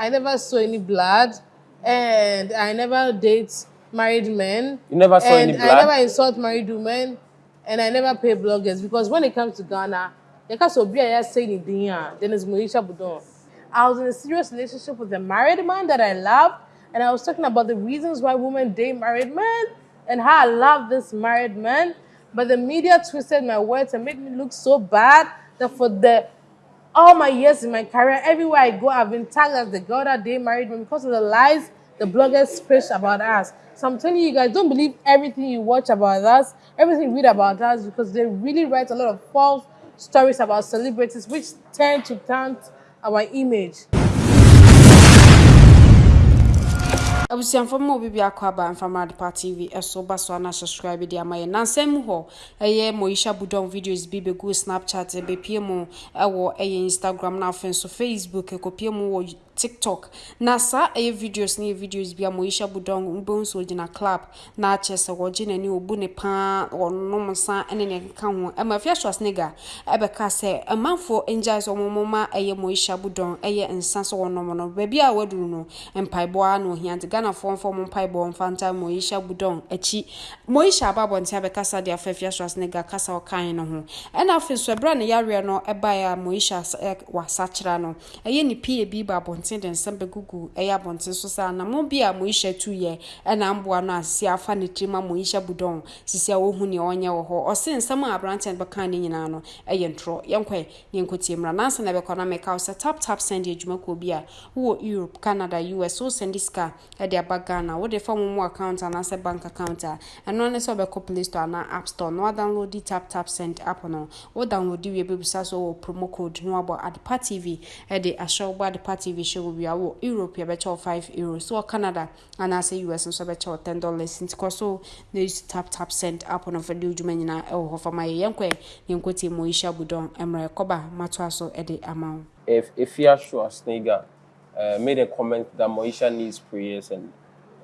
I never saw any blood, and I never date married men. You never saw and any blood? I never insult married women, and I never pay bloggers because when it comes to Ghana, because Obi I say anything, then it's Moesha Boduong. I was in a serious relationship with a married man that I loved, and I was talking about the reasons why women date married men and how I love this married man. But the media twisted my words and made me look so bad that for the all my years in my career, everywhere I go, I've been tagged as the girl that they married me because of the lies the bloggers push about us. So I'm telling you guys, don't believe everything you watch about us, everything you read about us, because they really write a lot of false stories about celebrities, which tend to taunt our image. Abusuafo mu obi bi akɔ aba mfamra depa tv ɛso ba so ana subscribe di ama yɛ nansɛn mu hɔ ɛyɛ moisha budon videos bi bɛgu snapchat bɛpie mu ɛwɔ ɛyɛ instagram na afei nso facebook ɛkɔpie mu wɔ tiktok. Na saa ɛyɛ videos ne yɛ videos bi a moisha budon mbɛn so gyina club. Na akyɛ sɛ wɔgye n'ani obu ne paa ɔnom nsa ɛne nea ɛkeka ho. Ɛma afia schwarzenegger ɛbɛka sɛ amanfoɔ ngyae sɛ ɔmo ma ɛyɛ moisha budon ɛyɛ nsa sɛ wɔnom no. Baabi a waduru no mpaebɔ na ohia nti ghanafoɔ mfa ɔmo mpaebɔ mfa nta moisha budon akyi moisha aba abɔnten abɛkasa de afa afia schwarzenegger kasa ɔkan no ho. Ɛna afei so ɛberɛ ne yareɛ no ɛbaeɛ a moisha wasakyera no. Ɛyɛ ne pie bi ba abɔnten abɔnten de nsɛm bɛgugu ɛyɛ abɔnten so sɛ anamo bi a moyihyɛ tu yɛ ɛna mboa no asisi afa ne tirim a moyihyɛ budɔn sisi a wɔhu nea ɔnyɛ wɔ hɔ. Ɔse nsɛm a aberanteɛ no bɛka ne nyinaa no ɛyɛ ntorɔ. Yɛnkɔ yɛnkɔtie mmra. Nansa na ɛbɛkɔ na mɛka wo sɛ tap tap send adwuma kɔ bi a wowɔ europe canada us wo sɛnde sika ɛde aba ghana. Wode fa mo mu account anaasɛ bank account a ɛno ne sɛ wobɛkɔ play store anaa app store na wadownload tap tap send app no. Wo download wie bɛbisa so wɔ promo code na wabɔ adepa tv ɛde ahyɛ wobɔ adepa tv hyɛ wo wia wɔ europe yɛbɛkyɛ wo 5 euros so wɔ canada anaasɛ us nso bɛkyɛ wo 10 dollars nti kɔ so na use tap tap send app no fa de wodwuma nyinaa ɛwɔ hɔ fama yɛ yɛnkɔ yɛnkɔtie mu ɔyihyɛ abudɔn mmerɛ kɔba matoa so de ama wo if Afia Schwarzenegger uh, made a comment that Moesha needs prayers and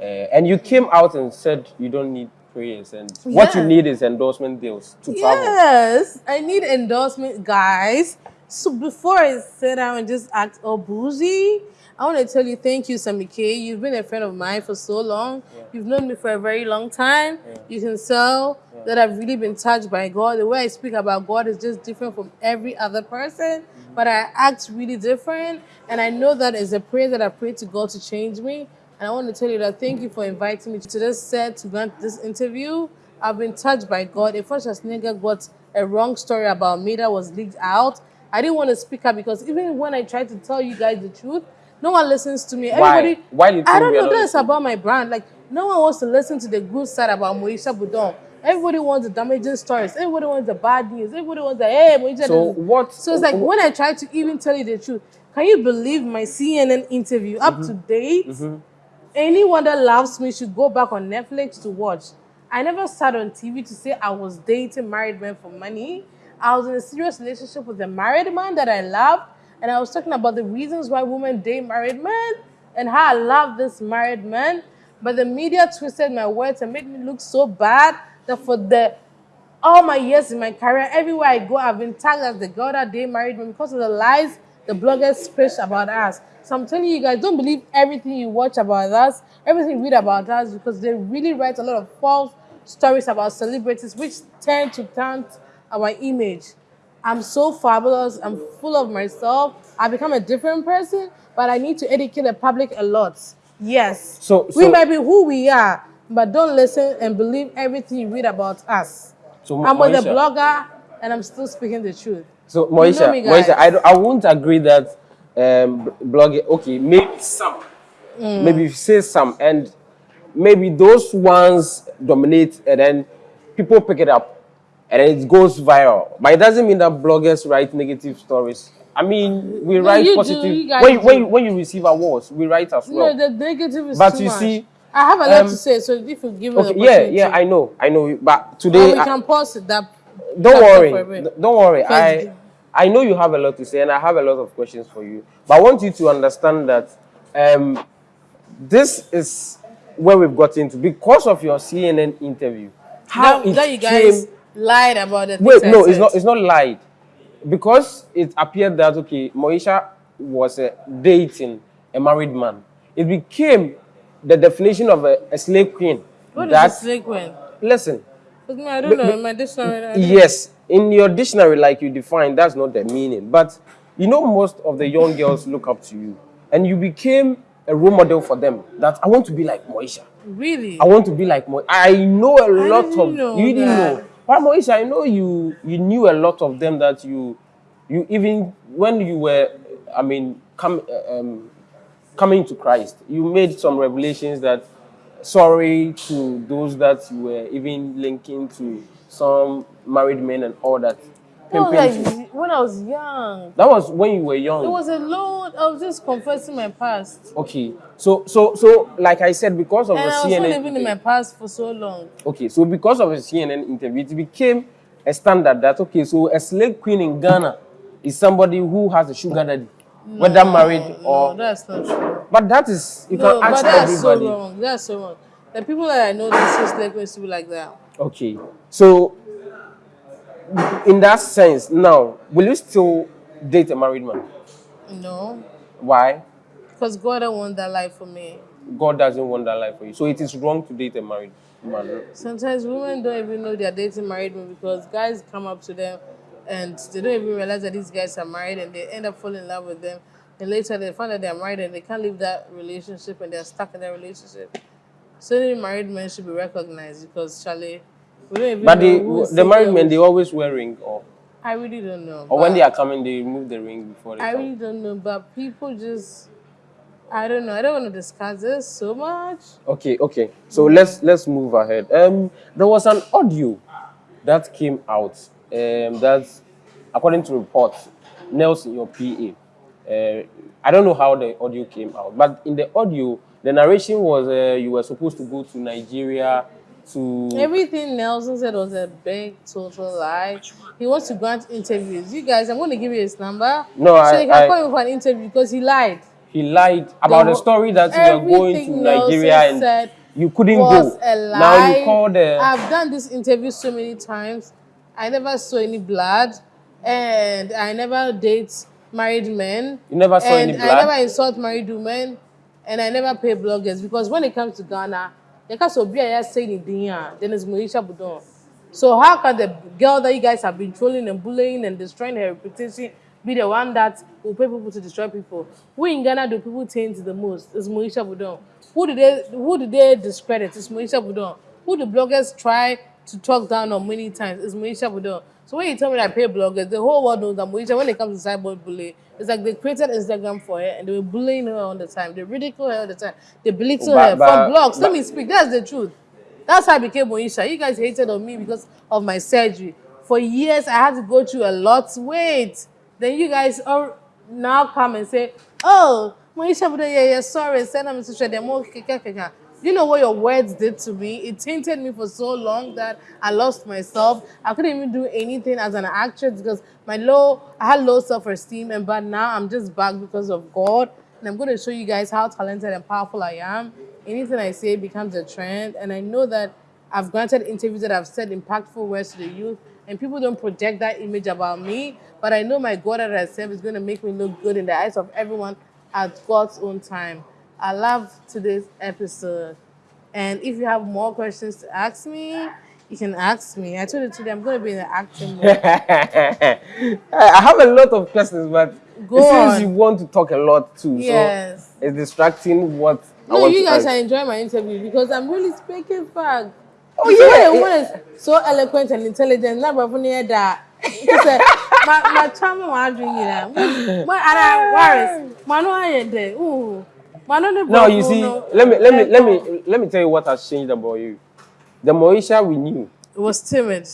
uh, and you came out and said you don't need prayers and what you need is endorsement deals to travel. Yes, I need endorsement, guys. So before I sit down and just act all bougie, I want to tell you thank you, Sammy Kay. You've been a friend of mine for so long. You've known me for a very long time. You can tell that I've really been touched by God. The way I speak about God is just different from every other person, mm-hmm. but I act really different. And I know that is a prayer that I pray to God to change me. And I want to tell you that thank you for inviting me to this set to grant this interview. I've been touched by God. If Schwarzenegger got a wrong story about me that was leaked out, I didn't want to speak up because even when I tried to tell you guys the truth, no one listens to me. Why? Everybody, Why do you I don't know. listening? about my brand. Like no one wants to listen to the good side about Moesha Boduong. Everybody wants the damaging stories. Everybody wants the bad news. Everybody wants the hey Moesha. So what- So it's like when I try to even tell you the truth, can you believe my CNN interview up Mm-hmm. to date? Anyone that loves me should go back on Netflix to watch. I never sat on TV to say I was dating married men for money. I was in a serious relationship with a married man that I loved, and I was talking about the reasons why women date married men and how I love this married man. But the media twisted my words and made me look so bad that for the all my years in my career, everywhere I go, I've been tagged as the girl that they married me because of the lies the bloggers push about us. So I'm telling you guys, don't believe everything you watch about us, everything you read about us, because they really write a lot of false stories about celebrities, which tend to taunt our image. I'm so fabulous. I'm full of myself. I've become a different person, but I need to educate the public a lot. Yes. So- we so- might be who we are, but don't listen and believe everything you read about us. So I'm with a blogger and I'm still speaking the truth. So Moesha, me, guys. Moesha, I, I won't agree that um, blogging. Okay, maybe some, Mm. maybe you say some, and maybe those ones dominate, and then people pick it up, and it goes viral. But it doesn't mean that bloggers write negative stories. I mean, we write you do, positive. you when, you- when, when you receive awards, we write as well. no, the negative is But too you much. see, I have a lot um, to say, so if you give me okay, yeah, yeah, I know, I know. But today, we I- can pause it. That don't worry for a bit. Don't worry i i know you have a lot to say and i have a lot of questions for you but i want you to understand that um this is where we've got into because of your cnn interview how that, it that you guys came lied about the wait no I it's not it's not lied because it appeared that okay moesha was uh, dating a married man. It became the definition of a, a slave queen. What is that, a slave queen? Listen, me, I don't know. In my dictionary, I yes, in your dictionary, like you define, that's not the meaning. But you know, most of the young girls look up to you, and you became a role model for them. That I want to be like Moesha. really. I want to be like Mo. I know a lot didn't of know you didn't know. But Moesha, I know you you knew a lot of them that you you even when you were I mean come um, coming to Christ, you made some revelations that sorry to those that you were even linking to some married men and all that. That was Pimping to- like when I was young. that was when you were young. It was a load. I was just confessing my past. Okay, so so so like I said, because of And the I was CNN. living in my past for so long. Okay, so because of a CNN interview, it became a standard that okay, so a slave queen in Ghana is somebody who has a sugar daddy, whether married or. No, that's not true. but that is you No, can but ask that's so wrong. That's so wrong. The people that I know, they say slave queens to be like that. okay, so in that sense, now will you still date a married man? No, Why? because God don't want that life for me. God doesn't want that life for you, so it is wrong to date a married man. Sometimes women don't even know they're dating married men because guys come up to them and they don't even realize that these guys are married and they end up falling in love with them. And later they find that they're married and they can't leave that relationship and they're stuck in that relationship. So many married men should be recognized because Charlie, we don't even But the the married men they always wear ring or I really don't know. or when they are coming they remove the ring before they I come. really don't know, but people just I don't know. I don't want to discuss this so much. Okay, okay. So let's let's move ahead. Um, there was an audio that came out. Um, that according to reports, Nelson, your PA. Uh, I don't know how the audio came out, but in the audio, the narration was uh, you were supposed to go to Nigeria to. Everything Nelson said was a big total lie. He wants to grant interviews. You guys, I'm going to give you his number. No, so I- you can I- call him for an interview because he lied. he lied about the, story that you were going to Nelson Nigeria and said you couldn't go. a lie. Now you called the. I've done this interview so many times. I never saw any blood, and I never date married men. You never saw and any blood. I never insult married women, and I never pay bloggers because when it comes to Ghana, the case of Bia saying it then it's Moisha Budon. So how can the girl that you guys have been trolling and bullying and destroying her reputation be the one that will pay people to destroy people? Who in Ghana do people taint the most? It's Moisha Budon. Who did they who did they discredit? It's Moisha Budon. Who the bloggers try to talk down on many times? It's Moisha Budon. So when you tell me that I pay bloggers, the whole world knows that Moisha, when it comes to cyber bullying, it's like they created Instagram for her and they were bullying her all the time. They ridicule her all the time. They belittle But- her but- from blogs. Let me speak. That's the truth. That's how I became Moesha. You guys hated on me because of my surgery. For years, I had to go through a lot. Wait. Then you guys all now come and say, oh, Moesha, yeah, yeah, sorry, send them to share them. Keka." You know what your words did to me? It tainted me for so long that I lost myself. I couldn't even do anything as an actress because my low, I had low self-esteem, and but now I'm just back because of God. And I'm going to show you guys how talented and powerful I am. Anything I say becomes a trend. And I know that I've granted interviews that I've said impactful words to the youth, and people don't project that image about me. But I know my God that I serve is going to make me look good in the eyes of everyone at God's own time. I love today's episode. And if you have more questions to ask me, you can ask me. I told you today I'm going to be in the acting mode. I have a lot of questions, but Go it seems you want to talk a lot too. Yes. So it's distracting what I want you to guys ask. are enjoying my interview because I'm really speaking fact. Oh, You yeah. woman is so eloquent and intelligent. Not about near that. My my charming one drinking that. My other worries. Manu I there. Ooh. Manu the No, you see, let me let me let me let me tell you what has changed about you. The Moisha we knew, It was timid.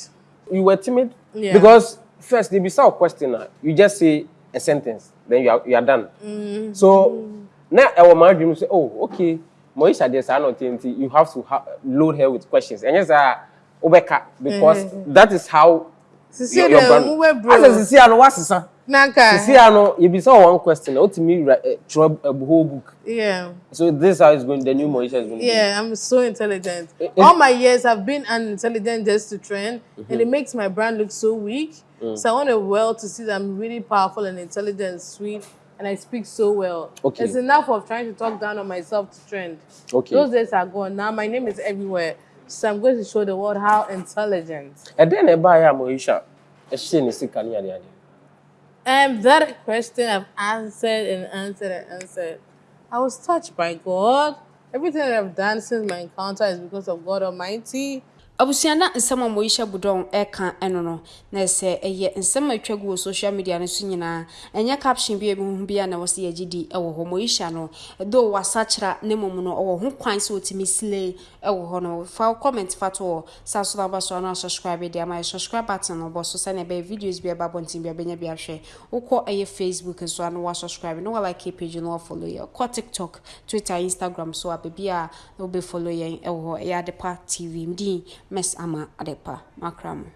you were timid Yeah. because first they be a question, ah, you just say a sentence, then you are you are done. Mm-hmm. So now our my dream say, oh, okay, Moisha there's not TNT. You have to ha- load her with questions, and yes, uh, Obeka, because Mm-hmm. that is how Sisi your, your brand. As bro. sisi ano wasisa. Nanka. I know you be saw one question, what to me throw a whole book. Yeah. So this is how it's going. The new Moesha is going. to be. Yeah, I'm so intelligent. Eh, eh. All my years I've been unintelligent just to trend, and Mm-hmm. it makes my brand look so weak. Mm. So I want the world to see that I'm really powerful and intelligent and sweet, and I speak so well. Okay. It's enough of trying to talk down on myself to trend. Okay. Those days are gone. Now my name is everywhere. So I'm going to show the world how intelligent. ɛdɛn na ɛbaeɛ a moisha ɛhyɛ ne sika ne adeade Um, that question I've answered and answered and answered. I was touched by God. Everything that I've done since my encounter is because of God Almighty. Abusua na nsɛm a moyisha budɔn ɛka ɛno no na sɛ ɛyɛ nsɛm a atwa gu wɔ social media no so nyinaa. Ɛnyɛ caption bi a ebihu bi a na wɔsɛ yɛgye di ɛwɔ hɔ. Moyisha no though wasakyera ne mmom no ɔwɔ ho kwan sɛ ɔtumi sile ɛwɔ hɔ no. Fa comment fa to wɔ saa so na aba so ano asubscribe de ama yɛ subscribe button no bɔ so sɛnea ɛbɛyɛ videos bi a ɛba abɔnten bi a bɛnya bi ahwɛ. Wokɔ ɛyɛ facebook nso ano wasubscribe na walike page no wafollow yɛ. Kɔ tiktok twitter instagram so a baabi a wobɛfollow yɛn ɛwɔ hɔ. Ɛyɛ adepa tv mdin Miss Ama Adepa Makram.